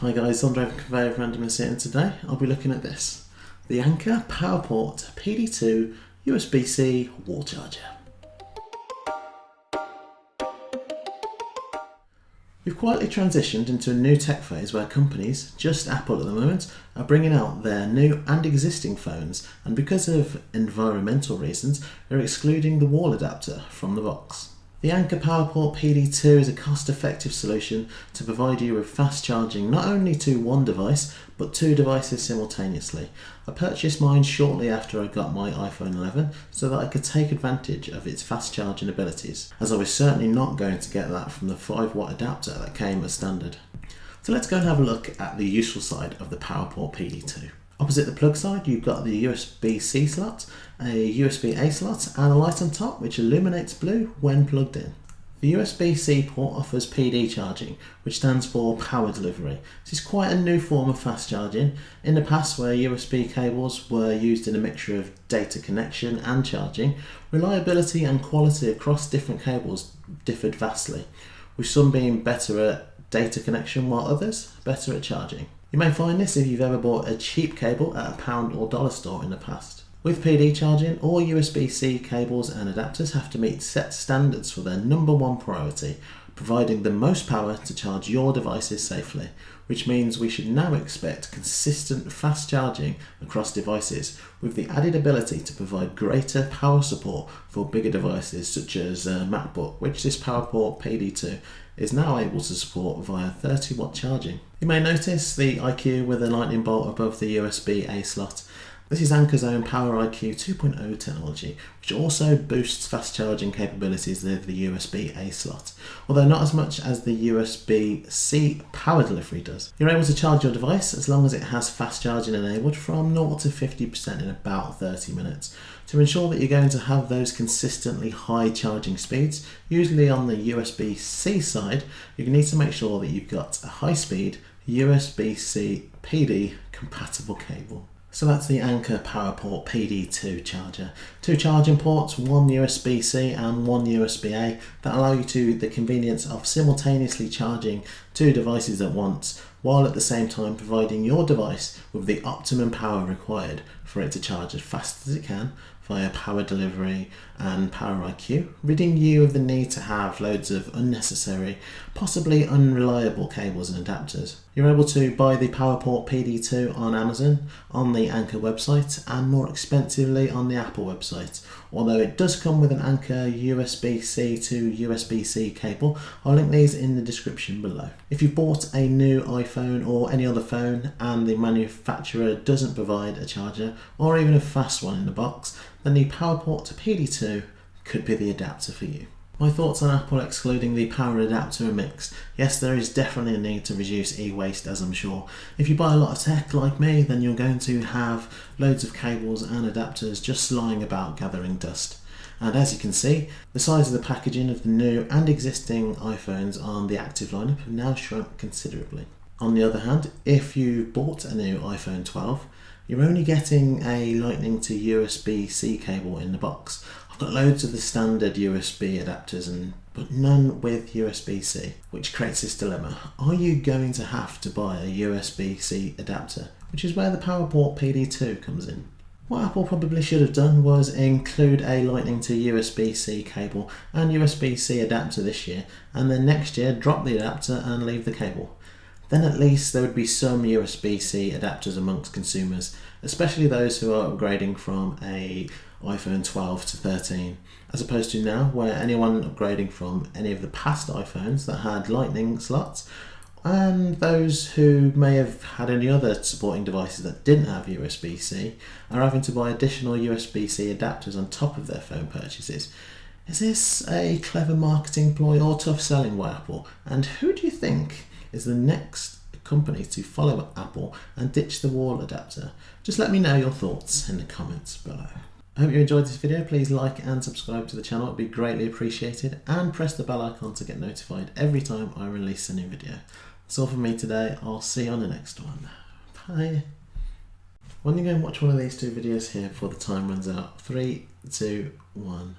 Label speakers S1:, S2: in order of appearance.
S1: Hi guys, Andre from Conveyor of Randomness here and today I'll be looking at this. The Anker PowerPort PD2 USB-C wall charger. We've quietly transitioned into a new tech phase where companies, just Apple at the moment, are bringing out their new and existing phones and because of environmental reasons, they're excluding the wall adapter from the box. The Anker PowerPort PD2 is a cost-effective solution to provide you with fast charging not only to one device but two devices simultaneously. I purchased mine shortly after I got my iPhone 11 so that I could take advantage of its fast charging abilities as I was certainly not going to get that from the 5 watt adapter that came as standard. So let's go and have a look at the useful side of the PowerPort PD2. Opposite the plug side, you've got the USB-C slot, a USB-A slot, and a light on top which illuminates blue when plugged in. The USB-C port offers PD charging, which stands for power delivery. This is quite a new form of fast charging. In the past, where USB cables were used in a mixture of data connection and charging, reliability and quality across different cables differed vastly, with some being better at data connection while others better at charging. You may find this if you've ever bought a cheap cable at a pound or dollar store in the past. With PD charging, all USB-C cables and adapters have to meet set standards for their number one priority, providing the most power to charge your devices safely, which means we should now expect consistent fast charging across devices with the added ability to provide greater power support for bigger devices such as a MacBook, which this PowerPort PD2 is now able to support via 30 watt charging. You may notice the IQ with a lightning bolt above the USB-A slot this is Anker's own PowerIQ 2.0 technology, which also boosts fast charging capabilities of the USB-A slot, although not as much as the USB-C power delivery does. You're able to charge your device as long as it has fast charging enabled from 0 to 50% in about 30 minutes. To ensure that you're going to have those consistently high charging speeds, usually on the USB-C side, you need to make sure that you've got a high speed USB-C PD compatible cable. So that's the Anker PowerPort PD2 charger. Two charging ports, one USB-C and one USB-A that allow you to the convenience of simultaneously charging two devices at once while at the same time providing your device with the optimum power required for it to charge as fast as it can via power delivery and power IQ, ridding you of the need to have loads of unnecessary, possibly unreliable cables and adapters. You're able to buy the PowerPort PD2 on Amazon, on the Anker website, and more expensively on the Apple website. Although it does come with an Anker USB-C to USB-C cable, I'll link these in the description below. If you've bought a new iPhone or any other phone and the manufacturer doesn't provide a charger or even a fast one in the box, then the PowerPort to PD2 could be the adapter for you. My thoughts on Apple excluding the power adapter are mixed. Yes, there is definitely a need to reduce e-waste as I'm sure. If you buy a lot of tech like me, then you're going to have loads of cables and adapters just lying about gathering dust. And as you can see, the size of the packaging of the new and existing iPhones on the active lineup have now shrunk considerably. On the other hand, if you bought a new iPhone 12, you're only getting a lightning to USB-C cable in the box. I've got loads of the standard USB adapters and but none with USB-C, which creates this dilemma. Are you going to have to buy a USB-C adapter? Which is where the PowerPort PD2 comes in. What Apple probably should have done was include a lightning to USB-C cable and USB-C adapter this year and then next year drop the adapter and leave the cable. Then at least there would be some USB-C adapters amongst consumers, especially those who are upgrading from a iPhone 12 to 13, as opposed to now where anyone upgrading from any of the past iPhones that had lightning slots and those who may have had any other supporting devices that didn't have USB-C are having to buy additional USB-C adapters on top of their phone purchases. Is this a clever marketing ploy or tough selling by Apple? And who do you think is the next company to follow Apple and ditch the wall adapter? Just let me know your thoughts in the comments below. I hope you enjoyed this video. Please like and subscribe to the channel. It would be greatly appreciated. And press the bell icon to get notified every time I release a new video. That's all from me today. I'll see you on the next one. Bye. When you go and watch one of these two videos here before the time runs out. Three, two, one.